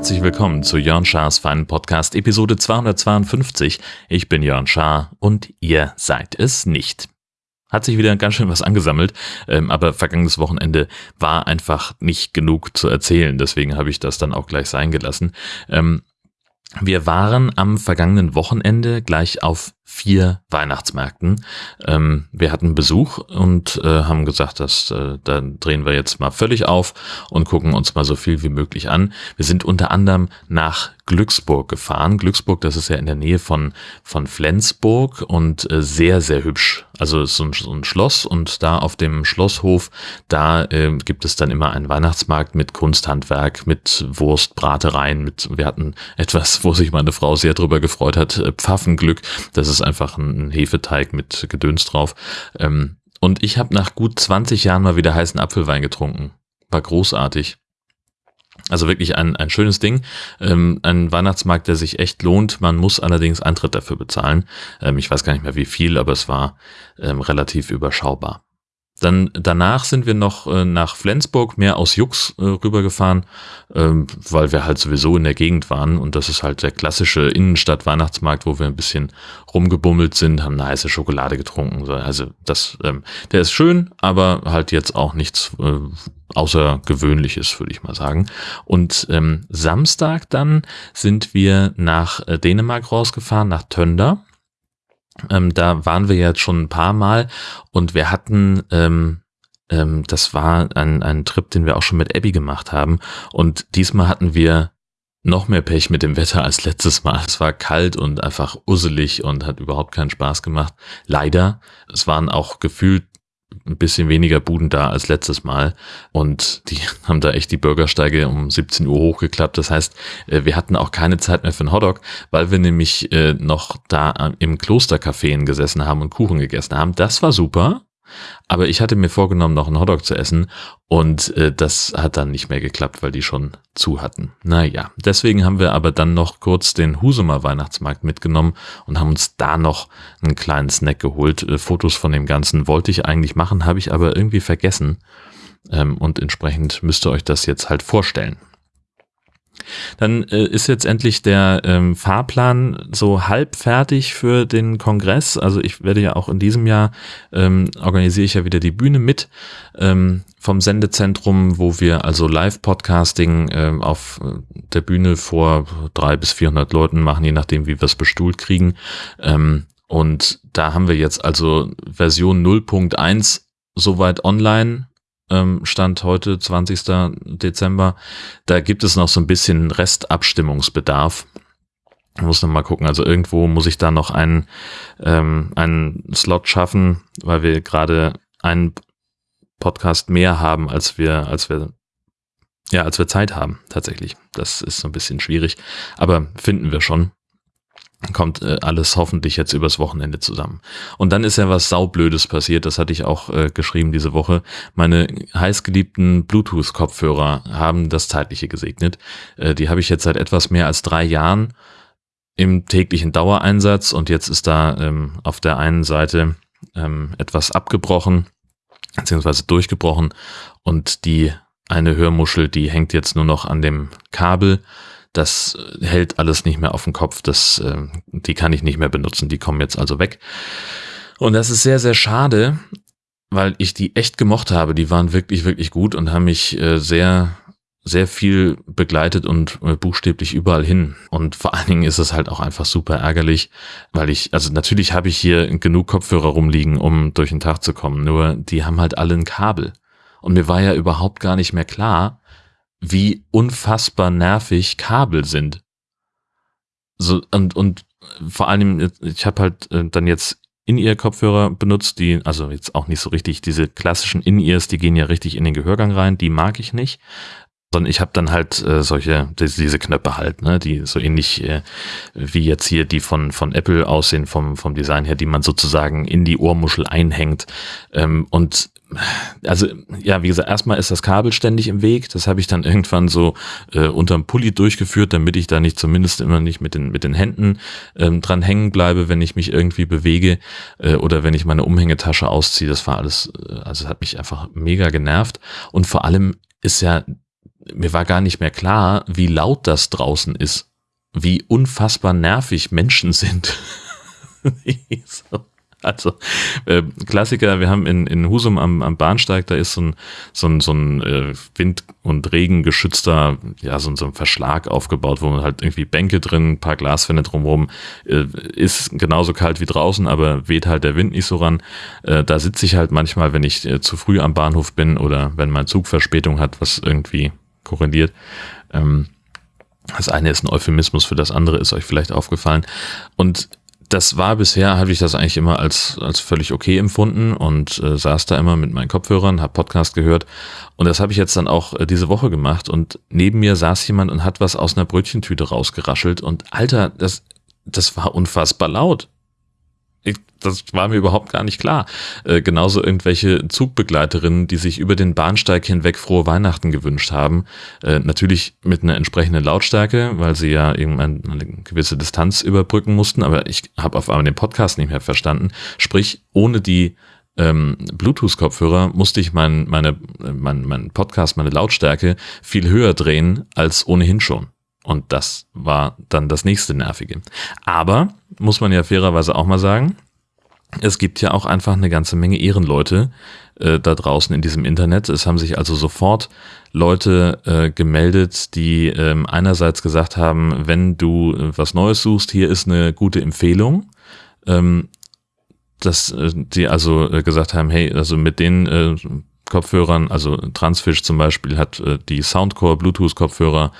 herzlich willkommen zu Jörn Schars feinen Podcast Episode 252. Ich bin Jörn Schaar und ihr seid es nicht. Hat sich wieder ganz schön was angesammelt, ähm, aber vergangenes Wochenende war einfach nicht genug zu erzählen, deswegen habe ich das dann auch gleich sein gelassen. Wir waren am vergangenen Wochenende gleich auf vier Weihnachtsmärkten. Ähm, wir hatten Besuch und äh, haben gesagt, dass äh, dann drehen wir jetzt mal völlig auf und gucken uns mal so viel wie möglich an. Wir sind unter anderem nach Glücksburg gefahren. Glücksburg, das ist ja in der Nähe von, von Flensburg und äh, sehr, sehr hübsch. Also es ist so ein, so ein Schloss und da auf dem Schlosshof, da äh, gibt es dann immer einen Weihnachtsmarkt mit Kunsthandwerk, mit Wurstbratereien, mit, wir hatten etwas, wo sich meine Frau sehr drüber gefreut hat, äh, Pfaffenglück. Das ist einfach ein Hefeteig mit Gedöns drauf. Ähm, und ich habe nach gut 20 Jahren mal wieder heißen Apfelwein getrunken. War großartig. Also wirklich ein, ein schönes Ding. Ähm, ein Weihnachtsmarkt, der sich echt lohnt. Man muss allerdings Eintritt dafür bezahlen. Ähm, ich weiß gar nicht mehr wie viel, aber es war ähm, relativ überschaubar. Dann danach sind wir noch äh, nach Flensburg, mehr aus Jux äh, rübergefahren, ähm, weil wir halt sowieso in der Gegend waren und das ist halt der klassische Innenstadt-Weihnachtsmarkt, wo wir ein bisschen rumgebummelt sind, haben eine heiße Schokolade getrunken. Also das, ähm, der ist schön, aber halt jetzt auch nichts äh, Außergewöhnliches, würde ich mal sagen. Und ähm, Samstag dann sind wir nach äh, Dänemark rausgefahren, nach Tönder ähm, da waren wir jetzt schon ein paar Mal und wir hatten, ähm, ähm, das war ein, ein Trip, den wir auch schon mit Abby gemacht haben. Und diesmal hatten wir noch mehr Pech mit dem Wetter als letztes Mal. Es war kalt und einfach usselig und hat überhaupt keinen Spaß gemacht. Leider, es waren auch gefühlt ein bisschen weniger Buden da als letztes Mal und die haben da echt die Bürgersteige um 17 Uhr hochgeklappt. Das heißt, äh, wir hatten auch keine Zeit mehr für einen Hotdog, weil wir nämlich äh, noch da im Klostercafé gesessen haben und Kuchen gegessen haben. Das war super. Aber ich hatte mir vorgenommen, noch einen Hotdog zu essen und äh, das hat dann nicht mehr geklappt, weil die schon zu hatten. Naja, deswegen haben wir aber dann noch kurz den Husumer Weihnachtsmarkt mitgenommen und haben uns da noch einen kleinen Snack geholt. Äh, Fotos von dem Ganzen wollte ich eigentlich machen, habe ich aber irgendwie vergessen. Ähm, und entsprechend müsst ihr euch das jetzt halt vorstellen. Dann äh, ist jetzt endlich der ähm, Fahrplan so halb fertig für den Kongress. Also ich werde ja auch in diesem Jahr ähm, organisiere ich ja wieder die Bühne mit ähm, vom Sendezentrum, wo wir also Live-Podcasting ähm, auf der Bühne vor drei bis vierhundert Leuten machen, je nachdem, wie wir es bestuhlt kriegen. Ähm, und da haben wir jetzt also Version 0.1 soweit online Stand heute, 20. Dezember. Da gibt es noch so ein bisschen Restabstimmungsbedarf. Ich muss noch mal gucken. Also irgendwo muss ich da noch einen, ähm, einen Slot schaffen, weil wir gerade einen Podcast mehr haben, als wir, als wir, ja, als wir Zeit haben, tatsächlich. Das ist so ein bisschen schwierig. Aber finden wir schon kommt äh, alles hoffentlich jetzt übers Wochenende zusammen. Und dann ist ja was saublödes passiert, das hatte ich auch äh, geschrieben diese Woche. Meine heißgeliebten Bluetooth-Kopfhörer haben das Zeitliche gesegnet. Äh, die habe ich jetzt seit etwas mehr als drei Jahren im täglichen Dauereinsatz und jetzt ist da ähm, auf der einen Seite ähm, etwas abgebrochen, beziehungsweise durchgebrochen und die eine Hörmuschel, die hängt jetzt nur noch an dem Kabel das hält alles nicht mehr auf dem Kopf. Das, äh, die kann ich nicht mehr benutzen. Die kommen jetzt also weg. Und das ist sehr, sehr schade, weil ich die echt gemocht habe. Die waren wirklich, wirklich gut und haben mich äh, sehr, sehr viel begleitet und äh, buchstäblich überall hin. Und vor allen Dingen ist es halt auch einfach super ärgerlich, weil ich, also natürlich habe ich hier genug Kopfhörer rumliegen, um durch den Tag zu kommen. Nur die haben halt alle ein Kabel. Und mir war ja überhaupt gar nicht mehr klar, wie unfassbar nervig Kabel sind. So, und, und vor allem, ich habe halt äh, dann jetzt In-Ear-Kopfhörer benutzt, die, also jetzt auch nicht so richtig, diese klassischen In-Ears, die gehen ja richtig in den Gehörgang rein, die mag ich nicht. Sondern ich habe dann halt äh, solche, diese Knöpfe halt, ne, die so ähnlich äh, wie jetzt hier die von, von Apple aussehen, vom, vom Design her, die man sozusagen in die Ohrmuschel einhängt. Ähm, und also ja, wie gesagt, erstmal ist das Kabel ständig im Weg. Das habe ich dann irgendwann so äh, unterm Pulli durchgeführt, damit ich da nicht zumindest immer nicht mit den mit den Händen ähm, dran hängen bleibe, wenn ich mich irgendwie bewege äh, oder wenn ich meine Umhängetasche ausziehe. Das war alles, äh, also hat mich einfach mega genervt. Und vor allem ist ja, mir war gar nicht mehr klar, wie laut das draußen ist, wie unfassbar nervig Menschen sind. so. Also äh, Klassiker, wir haben in, in Husum am, am Bahnsteig, da ist so ein, so ein, so ein äh, Wind- und Regengeschützter, ja, so, so ein Verschlag aufgebaut, wo man halt irgendwie Bänke drin, ein paar Glaswände drumherum, äh, ist genauso kalt wie draußen, aber weht halt der Wind nicht so ran. Äh, da sitze ich halt manchmal, wenn ich äh, zu früh am Bahnhof bin oder wenn mein Zug Verspätung hat, was irgendwie korreliert. Ähm, das eine ist ein Euphemismus für das andere, ist euch vielleicht aufgefallen. Und das war bisher, habe ich das eigentlich immer als, als völlig okay empfunden und äh, saß da immer mit meinen Kopfhörern, habe Podcast gehört und das habe ich jetzt dann auch äh, diese Woche gemacht und neben mir saß jemand und hat was aus einer Brötchentüte rausgeraschelt und Alter, das, das war unfassbar laut. Das war mir überhaupt gar nicht klar. Äh, genauso irgendwelche Zugbegleiterinnen, die sich über den Bahnsteig hinweg frohe Weihnachten gewünscht haben. Äh, natürlich mit einer entsprechenden Lautstärke, weil sie ja irgendwann eine gewisse Distanz überbrücken mussten. Aber ich habe auf einmal den Podcast nicht mehr verstanden. Sprich, ohne die ähm, Bluetooth-Kopfhörer musste ich mein, meine, mein, mein Podcast, meine Lautstärke viel höher drehen als ohnehin schon. Und das war dann das nächste Nervige. Aber, muss man ja fairerweise auch mal sagen, es gibt ja auch einfach eine ganze Menge Ehrenleute äh, da draußen in diesem Internet. Es haben sich also sofort Leute äh, gemeldet, die ähm, einerseits gesagt haben, wenn du äh, was Neues suchst, hier ist eine gute Empfehlung. Ähm, dass äh, die also äh, gesagt haben, hey, also mit den äh, Kopfhörern, also Transfish zum Beispiel hat äh, die Soundcore Bluetooth Kopfhörer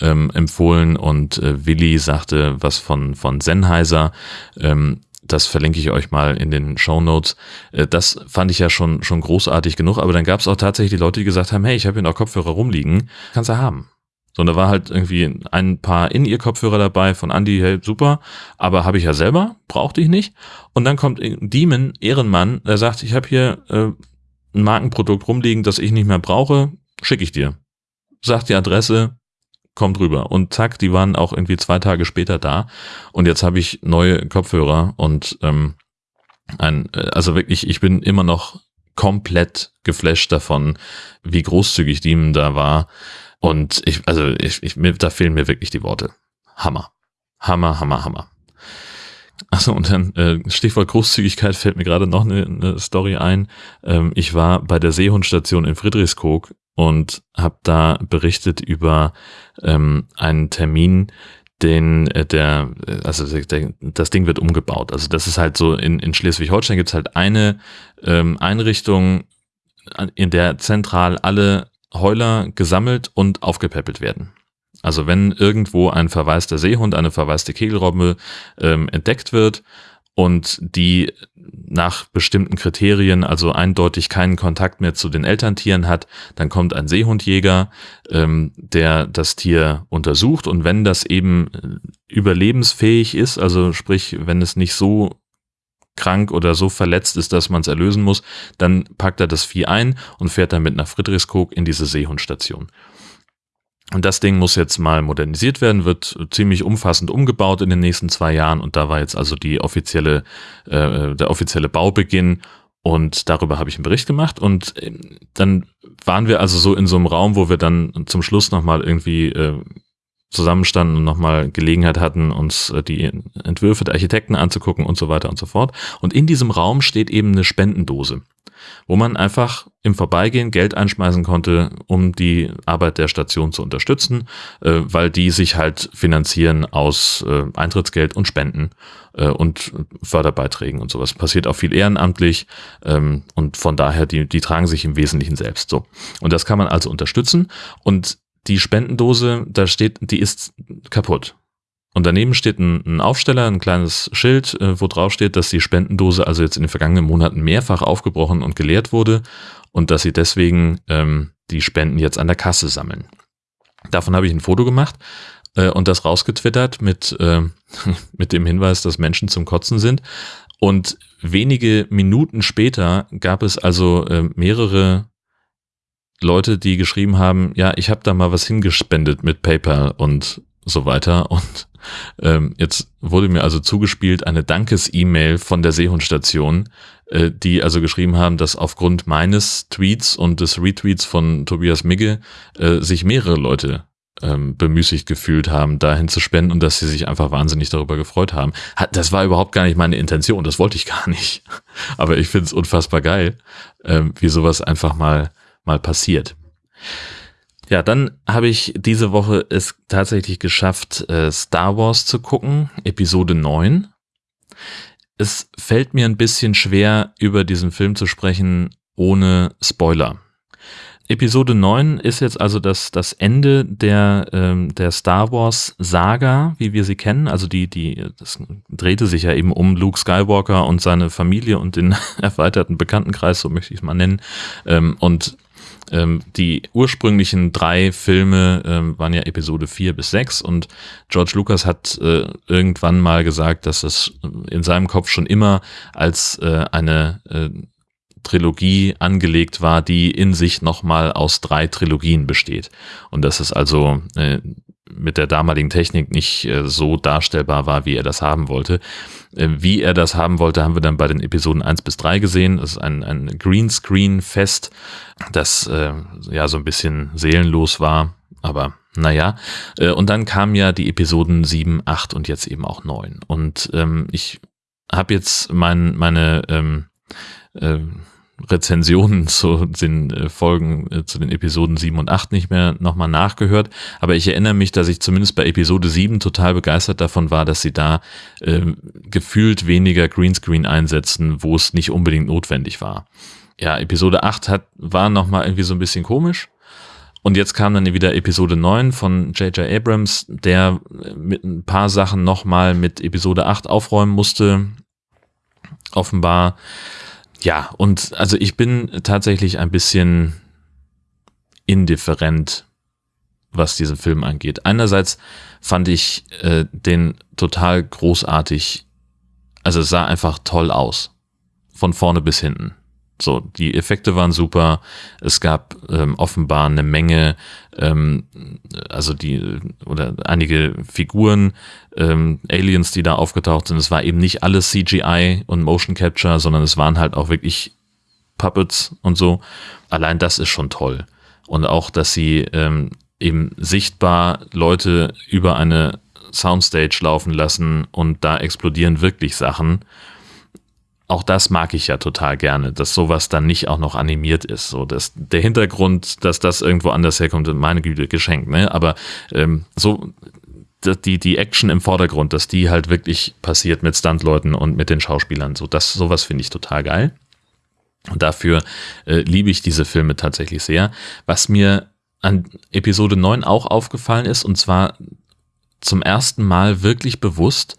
ähm, empfohlen und äh, Willi sagte was von, von Sennheiser. Ähm, das verlinke ich euch mal in den Show Notes. Äh, das fand ich ja schon, schon großartig genug, aber dann gab es auch tatsächlich die Leute, die gesagt haben, hey, ich habe hier noch Kopfhörer rumliegen, kannst du haben. So, und da war halt irgendwie ein paar in ihr Kopfhörer dabei von Andy, hey, super, aber habe ich ja selber, brauchte ich nicht. Und dann kommt Demon, Ehrenmann, der sagt, ich habe hier äh, ein Markenprodukt rumliegen, das ich nicht mehr brauche, schicke ich dir. Sagt die Adresse, kommt rüber. Und zack, die waren auch irgendwie zwei Tage später da. Und jetzt habe ich neue Kopfhörer und ähm, ein, äh, also wirklich, ich bin immer noch komplett geflasht davon, wie großzügig Diemen da war. Und ich, also ich, ich, mir, da fehlen mir wirklich die Worte. Hammer. Hammer, Hammer, Hammer. Achso, und dann äh, Stichwort Großzügigkeit fällt mir gerade noch eine, eine Story ein. Ähm, ich war bei der Seehundstation in Friedrichskoog und habe da berichtet über ähm, einen Termin, den äh, der, äh, also der, das Ding wird umgebaut. Also das ist halt so, in, in Schleswig-Holstein gibt es halt eine ähm, Einrichtung, in der zentral alle Heuler gesammelt und aufgepäppelt werden. Also wenn irgendwo ein verwaister Seehund, eine verwaiste Kegelrobbe ähm, entdeckt wird und die nach bestimmten Kriterien, also eindeutig keinen Kontakt mehr zu den Elterntieren hat, dann kommt ein Seehundjäger, ähm, der das Tier untersucht und wenn das eben äh, überlebensfähig ist, also sprich, wenn es nicht so krank oder so verletzt ist, dass man es erlösen muss, dann packt er das Vieh ein und fährt damit nach Friedrichskoog in diese Seehundstation. Und das Ding muss jetzt mal modernisiert werden, wird ziemlich umfassend umgebaut in den nächsten zwei Jahren. Und da war jetzt also die offizielle, äh, der offizielle Baubeginn. Und darüber habe ich einen Bericht gemacht. Und ähm, dann waren wir also so in so einem Raum, wo wir dann zum Schluss nochmal irgendwie äh, zusammenstanden und nochmal Gelegenheit hatten, uns äh, die Entwürfe der Architekten anzugucken und so weiter und so fort. Und in diesem Raum steht eben eine Spendendose wo man einfach im Vorbeigehen Geld einschmeißen konnte, um die Arbeit der Station zu unterstützen, äh, weil die sich halt finanzieren aus äh, Eintrittsgeld und Spenden äh, und Förderbeiträgen und sowas. Passiert auch viel ehrenamtlich ähm, und von daher, die, die tragen sich im Wesentlichen selbst so. Und das kann man also unterstützen und die Spendendose, da steht, die ist kaputt. Und daneben steht ein, ein Aufsteller, ein kleines Schild, äh, wo drauf steht, dass die Spendendose also jetzt in den vergangenen Monaten mehrfach aufgebrochen und geleert wurde und dass sie deswegen ähm, die Spenden jetzt an der Kasse sammeln. Davon habe ich ein Foto gemacht äh, und das rausgetwittert mit, äh, mit dem Hinweis, dass Menschen zum Kotzen sind. Und wenige Minuten später gab es also äh, mehrere Leute, die geschrieben haben, ja, ich habe da mal was hingespendet mit PayPal und so weiter. Und ähm, jetzt wurde mir also zugespielt eine Dankes-E-Mail von der Seehundstation, äh, die also geschrieben haben, dass aufgrund meines Tweets und des Retweets von Tobias Migge äh, sich mehrere Leute ähm, bemüßigt gefühlt haben, dahin zu spenden und dass sie sich einfach wahnsinnig darüber gefreut haben. Das war überhaupt gar nicht meine Intention, das wollte ich gar nicht. Aber ich finde es unfassbar geil, ähm, wie sowas einfach mal, mal passiert. Ja, dann habe ich diese Woche es tatsächlich geschafft, äh, Star Wars zu gucken, Episode 9. Es fällt mir ein bisschen schwer, über diesen Film zu sprechen, ohne Spoiler. Episode 9 ist jetzt also das, das Ende der, ähm, der Star Wars Saga, wie wir sie kennen. Also die, die, das drehte sich ja eben um Luke Skywalker und seine Familie und den erweiterten Bekanntenkreis, so möchte ich es mal nennen. Ähm, und ähm, die ursprünglichen drei Filme ähm, waren ja Episode 4 bis 6 und George Lucas hat äh, irgendwann mal gesagt, dass es in seinem Kopf schon immer als äh, eine äh, Trilogie angelegt war, die in sich nochmal aus drei Trilogien besteht. Und dass es also äh, mit der damaligen Technik nicht äh, so darstellbar war, wie er das haben wollte. Äh, wie er das haben wollte, haben wir dann bei den Episoden 1 bis 3 gesehen. Das ist ein, ein Greenscreen-Fest, das äh, ja so ein bisschen seelenlos war, aber naja. Äh, und dann kamen ja die Episoden 7, 8 und jetzt eben auch 9. Und ähm, ich habe jetzt mein, meine ähm, äh, Rezensionen zu den äh, Folgen, äh, zu den Episoden 7 und 8 nicht mehr nochmal nachgehört. Aber ich erinnere mich, dass ich zumindest bei Episode 7 total begeistert davon war, dass sie da äh, gefühlt weniger Greenscreen einsetzen, wo es nicht unbedingt notwendig war. Ja, Episode 8 hat, war nochmal irgendwie so ein bisschen komisch. Und jetzt kam dann wieder Episode 9 von J.J. Abrams, der mit ein paar Sachen nochmal mit Episode 8 aufräumen musste. Offenbar ja, und also ich bin tatsächlich ein bisschen indifferent, was diesen Film angeht. Einerseits fand ich äh, den total großartig, also es sah einfach toll aus, von vorne bis hinten. So, die Effekte waren super. Es gab ähm, offenbar eine Menge, ähm, also die oder einige Figuren, ähm, Aliens, die da aufgetaucht sind. Es war eben nicht alles CGI und Motion Capture, sondern es waren halt auch wirklich Puppets und so. Allein das ist schon toll. Und auch, dass sie ähm, eben sichtbar Leute über eine Soundstage laufen lassen und da explodieren wirklich Sachen auch das mag ich ja total gerne, dass sowas dann nicht auch noch animiert ist. So, dass der Hintergrund, dass das irgendwo anders herkommt, meine Güte, geschenkt, ne? Aber ähm, so die, die Action im Vordergrund, dass die halt wirklich passiert mit Stuntleuten und mit den Schauspielern. So, das, sowas finde ich total geil. Und dafür äh, liebe ich diese Filme tatsächlich sehr. Was mir an Episode 9 auch aufgefallen ist, und zwar zum ersten Mal wirklich bewusst,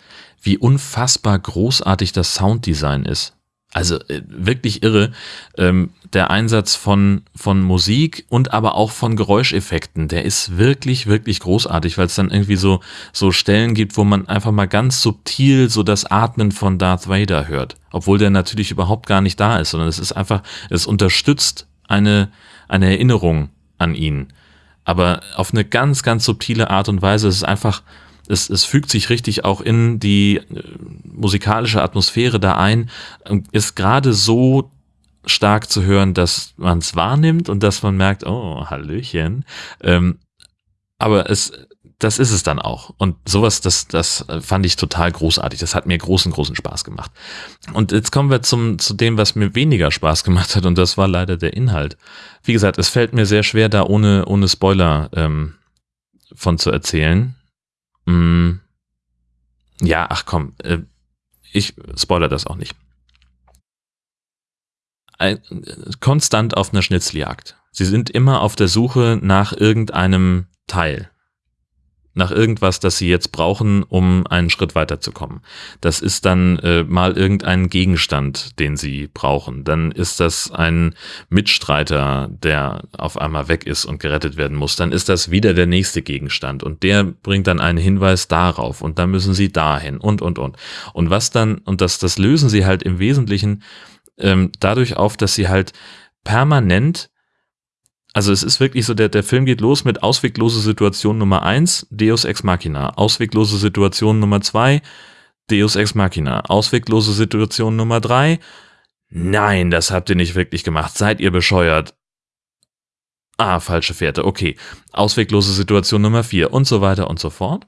wie unfassbar großartig das Sounddesign ist. Also äh, wirklich irre. Ähm, der Einsatz von, von Musik und aber auch von Geräuscheffekten, der ist wirklich, wirklich großartig, weil es dann irgendwie so, so Stellen gibt, wo man einfach mal ganz subtil so das Atmen von Darth Vader hört. Obwohl der natürlich überhaupt gar nicht da ist, sondern es ist einfach, es unterstützt eine, eine Erinnerung an ihn. Aber auf eine ganz, ganz subtile Art und Weise. Es ist einfach, es, es fügt sich richtig auch in die äh, musikalische Atmosphäre da ein, ist gerade so stark zu hören, dass man es wahrnimmt und dass man merkt, oh, Hallöchen. Ähm, aber es, das ist es dann auch. Und sowas, das, das fand ich total großartig. Das hat mir großen, großen Spaß gemacht. Und jetzt kommen wir zum, zu dem, was mir weniger Spaß gemacht hat, und das war leider der Inhalt. Wie gesagt, es fällt mir sehr schwer, da ohne, ohne Spoiler ähm, von zu erzählen. Mm, ja, ach komm, äh, ich spoiler das auch nicht. Ein, konstant auf einer Schnitzeljagd. Sie sind immer auf der Suche nach irgendeinem Teil. Nach irgendwas, das sie jetzt brauchen, um einen Schritt weiterzukommen. Das ist dann äh, mal irgendein Gegenstand, den sie brauchen. Dann ist das ein Mitstreiter, der auf einmal weg ist und gerettet werden muss. Dann ist das wieder der nächste Gegenstand und der bringt dann einen Hinweis darauf und dann müssen sie dahin und und und. Und was dann, und das, das lösen sie halt im Wesentlichen ähm, dadurch auf, dass sie halt permanent also es ist wirklich so, der, der Film geht los mit ausweglose Situation Nummer eins, Deus Ex Machina. Ausweglose Situation Nummer zwei, Deus Ex Machina. Ausweglose Situation Nummer drei, nein, das habt ihr nicht wirklich gemacht. Seid ihr bescheuert? Ah, falsche Fährte, okay. Ausweglose Situation Nummer vier und so weiter und so fort.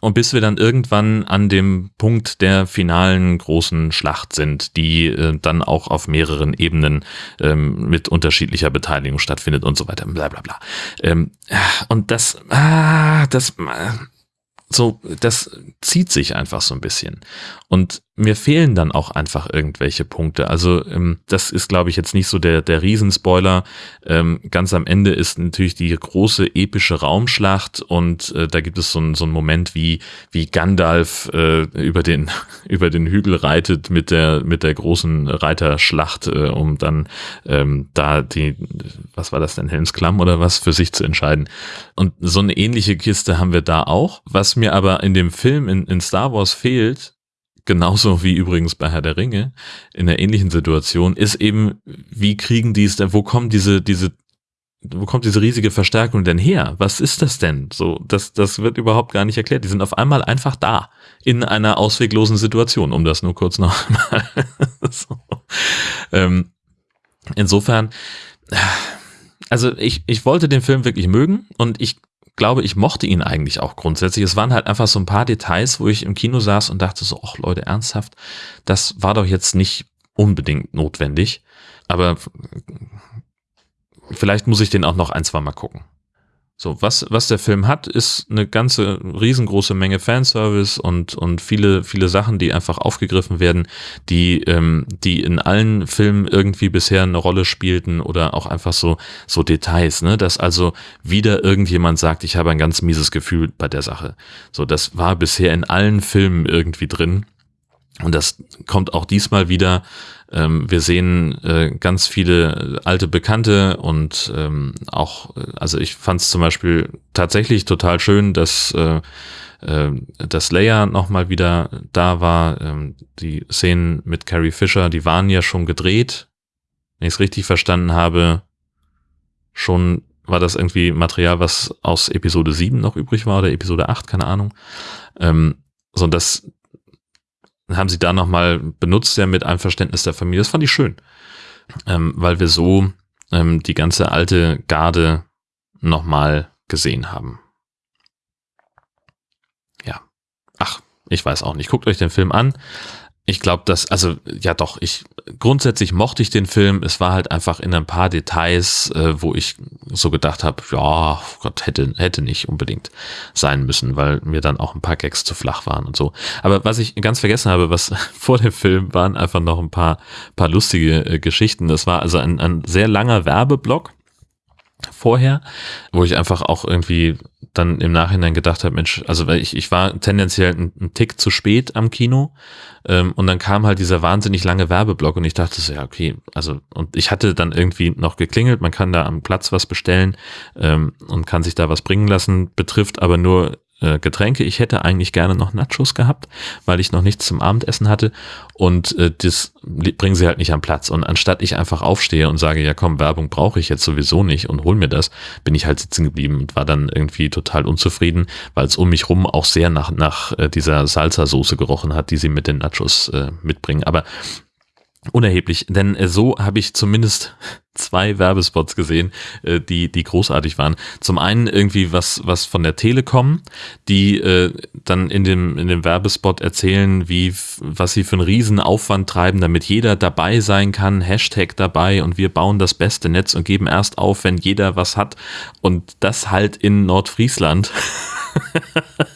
Und bis wir dann irgendwann an dem Punkt der finalen großen Schlacht sind, die äh, dann auch auf mehreren Ebenen ähm, mit unterschiedlicher Beteiligung stattfindet und so weiter, bla bla bla. Ähm, und das, ah, das, so, das zieht sich einfach so ein bisschen. Und mir fehlen dann auch einfach irgendwelche Punkte. Also ähm, das ist, glaube ich, jetzt nicht so der, der Riesenspoiler. Ähm, ganz am Ende ist natürlich die große epische Raumschlacht und äh, da gibt es so, ein, so einen Moment, wie, wie Gandalf äh, über, den, über den Hügel reitet mit der, mit der großen Reiterschlacht, äh, um dann ähm, da die, was war das denn, Helmsklamm oder was, für sich zu entscheiden. Und so eine ähnliche Kiste haben wir da auch. Was mir aber in dem Film in, in Star Wars fehlt, genauso wie übrigens bei Herr der Ringe in einer ähnlichen Situation, ist eben, wie kriegen die es denn, wo kommen diese, diese, wo kommt diese riesige Verstärkung denn her? Was ist das denn? So, das, das wird überhaupt gar nicht erklärt. Die sind auf einmal einfach da, in einer ausweglosen Situation, um das nur kurz noch mal. so. ähm, insofern, also ich, ich wollte den Film wirklich mögen und ich glaube, ich mochte ihn eigentlich auch grundsätzlich. Es waren halt einfach so ein paar Details, wo ich im Kino saß und dachte so, ach Leute, ernsthaft, das war doch jetzt nicht unbedingt notwendig. Aber vielleicht muss ich den auch noch ein, zwei Mal gucken. So, was, was der Film hat, ist eine ganze riesengroße Menge Fanservice und, und viele, viele Sachen, die einfach aufgegriffen werden, die, ähm, die in allen Filmen irgendwie bisher eine Rolle spielten oder auch einfach so, so Details, ne, dass also wieder irgendjemand sagt, ich habe ein ganz mieses Gefühl bei der Sache. So, das war bisher in allen Filmen irgendwie drin. Und das kommt auch diesmal wieder ähm, wir sehen äh, ganz viele alte Bekannte und ähm, auch, äh, also ich fand es zum Beispiel tatsächlich total schön, dass äh, äh, dass Leia nochmal wieder da war. Ähm, die Szenen mit Carrie Fisher, die waren ja schon gedreht. Wenn ich es richtig verstanden habe, schon war das irgendwie Material, was aus Episode 7 noch übrig war oder Episode 8, keine Ahnung. Ähm, so, das, haben sie da nochmal benutzt, ja, mit Einverständnis der Familie. Das fand ich schön, ähm, weil wir so ähm, die ganze alte Garde nochmal gesehen haben. Ja. Ach, ich weiß auch nicht. Guckt euch den Film an ich glaube, dass, also ja doch, ich grundsätzlich mochte ich den Film. Es war halt einfach in ein paar Details, äh, wo ich so gedacht habe, ja, Gott, hätte, hätte nicht unbedingt sein müssen, weil mir dann auch ein paar Gags zu flach waren und so. Aber was ich ganz vergessen habe, was vor dem Film waren einfach noch ein paar, paar lustige äh, Geschichten. Das war also ein, ein sehr langer Werbeblock vorher, wo ich einfach auch irgendwie dann im Nachhinein gedacht habe, Mensch, also ich, ich war tendenziell ein, ein Tick zu spät am Kino ähm, und dann kam halt dieser wahnsinnig lange Werbeblock und ich dachte so, ja, okay, also und ich hatte dann irgendwie noch geklingelt, man kann da am Platz was bestellen ähm, und kann sich da was bringen lassen, betrifft aber nur äh, Getränke. Ich hätte eigentlich gerne noch Nachos gehabt, weil ich noch nichts zum Abendessen hatte und äh, das bringen sie halt nicht am Platz. Und anstatt ich einfach aufstehe und sage, ja komm, Werbung brauche ich jetzt sowieso nicht und hol mir das, bin ich halt sitzen geblieben und war dann irgendwie total unzufrieden, weil es um mich rum auch sehr nach, nach äh, dieser Salsa-Soße gerochen hat, die sie mit den Nachos äh, mitbringen. Aber unerheblich, denn äh, so habe ich zumindest zwei Werbespots gesehen, äh, die die großartig waren. Zum einen irgendwie was was von der Telekom, die äh, dann in dem in dem Werbespot erzählen, wie was sie für einen riesen Aufwand treiben, damit jeder dabei sein kann, Hashtag dabei und wir bauen das beste Netz und geben erst auf, wenn jeder was hat und das halt in Nordfriesland.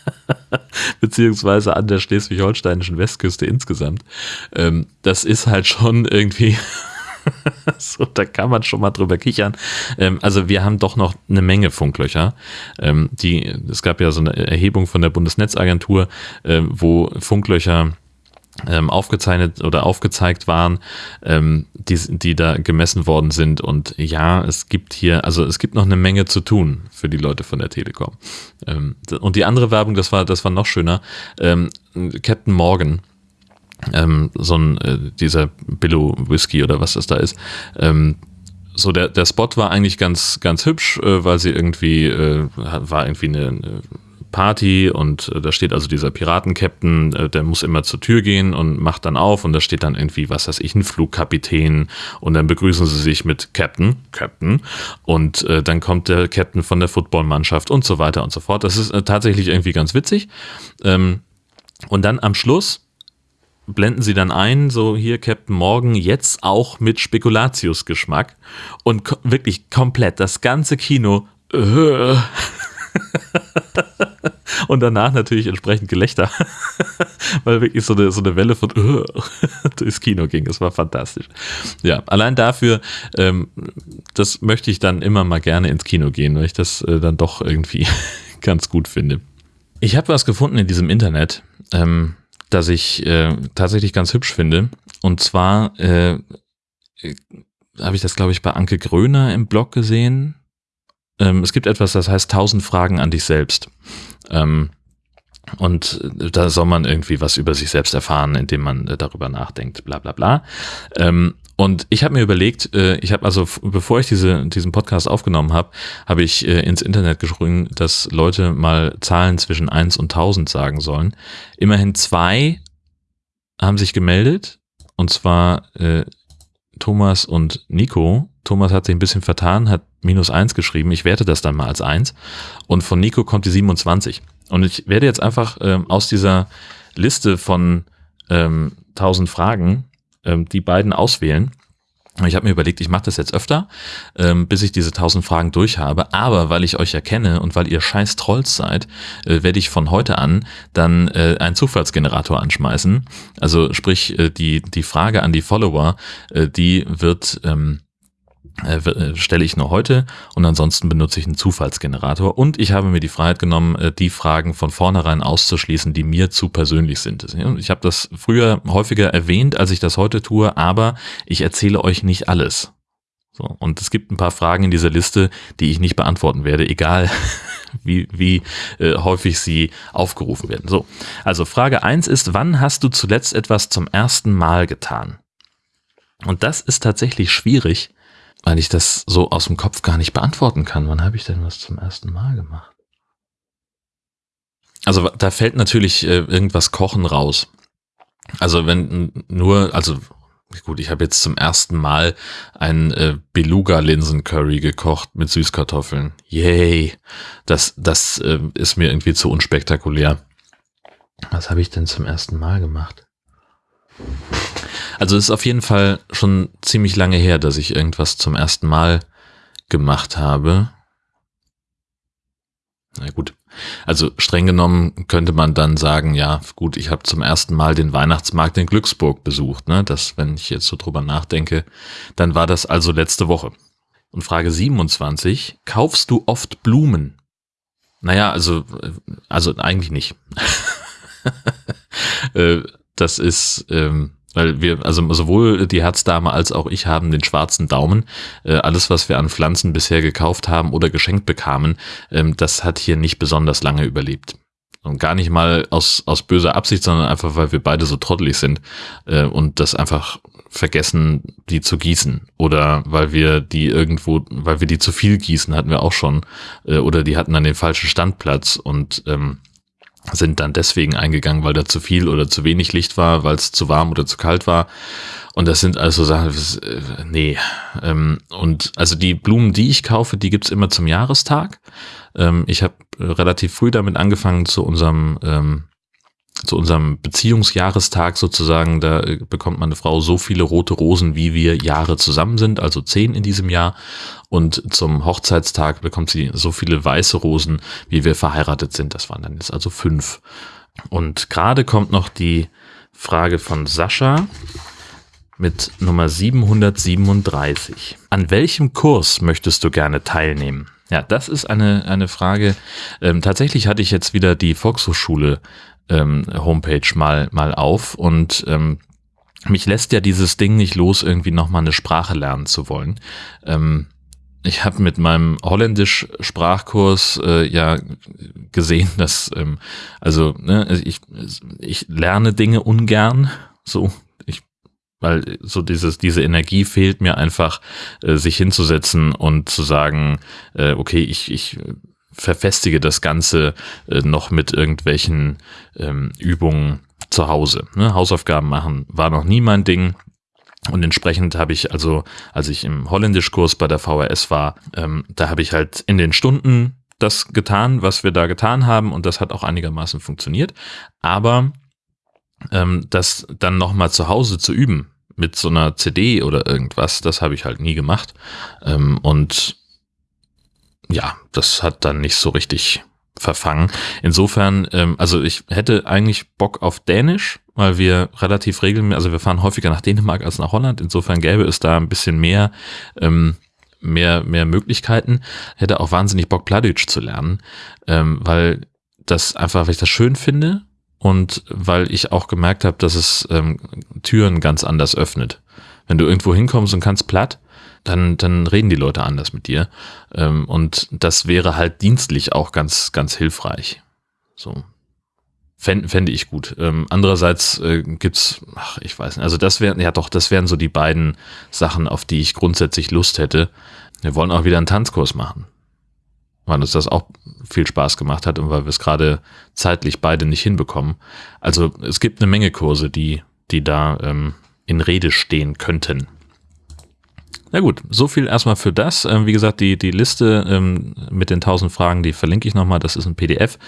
beziehungsweise an der schleswig-holsteinischen Westküste insgesamt. Ähm, das ist halt schon irgendwie so, da kann man schon mal drüber kichern. Ähm, also wir haben doch noch eine Menge Funklöcher. Ähm, die, es gab ja so eine Erhebung von der Bundesnetzagentur, äh, wo Funklöcher ähm, aufgezeichnet oder aufgezeigt waren, ähm, die, die da gemessen worden sind. Und ja, es gibt hier, also es gibt noch eine Menge zu tun für die Leute von der Telekom. Ähm, und die andere Werbung, das war, das war noch schöner. Ähm, Captain Morgan, ähm, so ein, äh, dieser Billow Whisky oder was das da ist, ähm, so der, der Spot war eigentlich ganz, ganz hübsch, äh, weil sie irgendwie, äh, war irgendwie eine, eine Party und äh, da steht also dieser Piratenkapitän, äh, der muss immer zur Tür gehen und macht dann auf und da steht dann irgendwie, was weiß ich, ein Flugkapitän und dann begrüßen sie sich mit Captain, Captain und äh, dann kommt der Captain von der Footballmannschaft und so weiter und so fort. Das ist äh, tatsächlich irgendwie ganz witzig. Ähm, und dann am Schluss blenden sie dann ein, so hier Captain Morgan, jetzt auch mit Spekulatius-Geschmack und ko wirklich komplett das ganze Kino. Äh, und danach natürlich entsprechend Gelächter, weil wirklich so eine, so eine Welle von uh, durchs Kino ging. Es war fantastisch. Ja, allein dafür, ähm, das möchte ich dann immer mal gerne ins Kino gehen, weil ich das äh, dann doch irgendwie ganz gut finde. Ich habe was gefunden in diesem Internet, ähm, das ich äh, tatsächlich ganz hübsch finde. Und zwar äh, habe ich das, glaube ich, bei Anke Gröner im Blog gesehen ähm, es gibt etwas, das heißt 1000 Fragen an dich selbst. Ähm, und da soll man irgendwie was über sich selbst erfahren, indem man äh, darüber nachdenkt, bla bla bla. Ähm, und ich habe mir überlegt, äh, ich habe also, bevor ich diese, diesen Podcast aufgenommen habe, habe ich äh, ins Internet geschrieben, dass Leute mal Zahlen zwischen 1 und 1000 sagen sollen. Immerhin zwei haben sich gemeldet, und zwar äh, Thomas und Nico. Thomas hat sich ein bisschen vertan, hat minus eins geschrieben. Ich werte das dann mal als eins. Und von Nico kommt die 27. Und ich werde jetzt einfach ähm, aus dieser Liste von ähm, 1000 Fragen ähm, die beiden auswählen ich habe mir überlegt, ich mache das jetzt öfter, ähm, bis ich diese tausend Fragen durch habe. Aber weil ich euch erkenne und weil ihr scheiß Trolls seid, äh, werde ich von heute an dann äh, einen Zufallsgenerator anschmeißen. Also sprich, äh, die, die Frage an die Follower, äh, die wird ähm, äh, äh, stelle ich nur heute und ansonsten benutze ich einen Zufallsgenerator und ich habe mir die Freiheit genommen, äh, die Fragen von vornherein auszuschließen, die mir zu persönlich sind. Ich habe das früher häufiger erwähnt, als ich das heute tue, aber ich erzähle euch nicht alles. So, und es gibt ein paar Fragen in dieser Liste, die ich nicht beantworten werde, egal wie, wie äh, häufig sie aufgerufen werden. So, also Frage eins ist, wann hast du zuletzt etwas zum ersten Mal getan? Und das ist tatsächlich schwierig, weil ich das so aus dem Kopf gar nicht beantworten kann. Wann habe ich denn was zum ersten Mal gemacht? Also da fällt natürlich äh, irgendwas Kochen raus. Also wenn nur, also gut, ich habe jetzt zum ersten Mal ein äh, Beluga-Linsen-Curry gekocht mit Süßkartoffeln. Yay! Das, das äh, ist mir irgendwie zu unspektakulär. Was habe ich denn zum ersten Mal gemacht? Also es ist auf jeden Fall schon ziemlich lange her, dass ich irgendwas zum ersten Mal gemacht habe. Na gut. Also streng genommen könnte man dann sagen, ja, gut, ich habe zum ersten Mal den Weihnachtsmarkt in Glücksburg besucht. Ne? Das, wenn ich jetzt so drüber nachdenke, dann war das also letzte Woche. Und Frage 27, kaufst du oft Blumen? Naja, also, also eigentlich nicht. Äh, das ist, ähm, weil wir, also sowohl die Herzdame als auch ich haben den schwarzen Daumen. Äh, alles, was wir an Pflanzen bisher gekauft haben oder geschenkt bekamen, ähm, das hat hier nicht besonders lange überlebt. Und gar nicht mal aus, aus böser Absicht, sondern einfach, weil wir beide so trottelig sind äh, und das einfach vergessen, die zu gießen. Oder weil wir die irgendwo, weil wir die zu viel gießen, hatten wir auch schon. Äh, oder die hatten dann den falschen Standplatz und ähm, sind dann deswegen eingegangen, weil da zu viel oder zu wenig Licht war, weil es zu warm oder zu kalt war. Und das sind also Sachen, äh, nee. Ähm, und also die Blumen, die ich kaufe, die gibt's immer zum Jahrestag. Ähm, ich habe relativ früh damit angefangen, zu unserem ähm, zu unserem Beziehungsjahrestag sozusagen, da äh, bekommt meine Frau so viele rote Rosen, wie wir Jahre zusammen sind, also zehn in diesem Jahr. Und zum Hochzeitstag bekommt sie so viele weiße Rosen, wie wir verheiratet sind. Das waren dann jetzt also fünf. Und gerade kommt noch die Frage von Sascha. mit Nummer 737. An welchem Kurs möchtest du gerne teilnehmen? Ja, das ist eine, eine Frage. Ähm, tatsächlich hatte ich jetzt wieder die Volkshochschule ähm, Homepage mal, mal auf und ähm, mich lässt ja dieses Ding nicht los, irgendwie nochmal eine Sprache lernen zu wollen. Ähm, ich habe mit meinem Holländisch-Sprachkurs äh, ja gesehen, dass ähm, also ne, ich, ich lerne Dinge ungern, so ich, weil so dieses diese Energie fehlt mir einfach, äh, sich hinzusetzen und zu sagen, äh, okay, ich ich verfestige das Ganze äh, noch mit irgendwelchen ähm, Übungen zu Hause. Ne? Hausaufgaben machen war noch nie mein Ding. Und entsprechend habe ich also, als ich im Holländischkurs bei der VHS war, ähm, da habe ich halt in den Stunden das getan, was wir da getan haben und das hat auch einigermaßen funktioniert. Aber ähm, das dann nochmal zu Hause zu üben mit so einer CD oder irgendwas, das habe ich halt nie gemacht. Ähm, und ja, das hat dann nicht so richtig verfangen. Insofern, ähm, also ich hätte eigentlich Bock auf Dänisch, weil wir relativ regelmäßig, also wir fahren häufiger nach Dänemark als nach Holland. Insofern gäbe es da ein bisschen mehr, ähm, mehr, mehr Möglichkeiten. Hätte auch wahnsinnig Bock, Pladütsch zu lernen, ähm, weil das einfach, weil ich das schön finde und weil ich auch gemerkt habe, dass es ähm, Türen ganz anders öffnet. Wenn du irgendwo hinkommst und kannst platt, dann, dann reden die Leute anders mit dir. Ähm, und das wäre halt dienstlich auch ganz, ganz hilfreich. So. Fände, fände ich gut. Ähm, andererseits äh, gibt's, ach, ich weiß nicht, also das wären, ja doch, das wären so die beiden Sachen, auf die ich grundsätzlich Lust hätte. Wir wollen auch wieder einen Tanzkurs machen. Weil uns das auch viel Spaß gemacht hat und weil wir es gerade zeitlich beide nicht hinbekommen. Also es gibt eine Menge Kurse, die, die da ähm, in Rede stehen könnten. Na gut, so viel erstmal für das. Ähm, wie gesagt, die, die Liste ähm, mit den 1000 Fragen, die verlinke ich nochmal. Das ist ein PDF.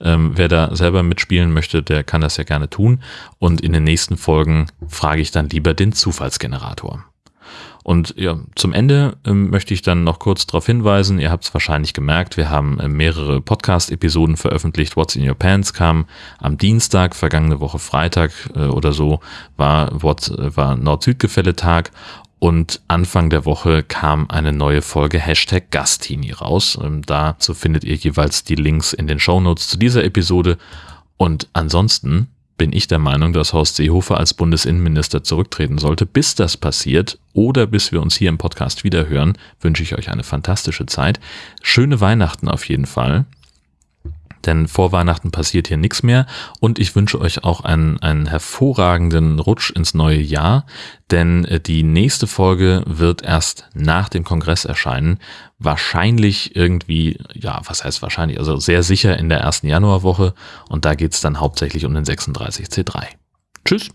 Ähm, wer da selber mitspielen möchte, der kann das ja gerne tun. Und in den nächsten Folgen frage ich dann lieber den Zufallsgenerator. Und ja, zum Ende ähm, möchte ich dann noch kurz darauf hinweisen, ihr habt es wahrscheinlich gemerkt, wir haben äh, mehrere Podcast-Episoden veröffentlicht. What's in Your Pants kam am Dienstag, vergangene Woche Freitag äh, oder so, war, äh, war Nord-Süd-Gefälle-Tag und Anfang der Woche kam eine neue Folge Hashtag Gastini raus. Ähm, dazu findet ihr jeweils die Links in den Shownotes zu dieser Episode. Und ansonsten bin ich der Meinung, dass Horst Seehofer als Bundesinnenminister zurücktreten sollte. Bis das passiert oder bis wir uns hier im Podcast wiederhören, wünsche ich euch eine fantastische Zeit. Schöne Weihnachten auf jeden Fall denn vor Weihnachten passiert hier nichts mehr. Und ich wünsche euch auch einen, einen hervorragenden Rutsch ins neue Jahr, denn äh, die nächste Folge wird erst nach dem Kongress erscheinen, wahrscheinlich irgendwie, ja, was heißt wahrscheinlich, also sehr sicher in der ersten Januarwoche. Und da geht's dann hauptsächlich um den 36C3. Tschüss!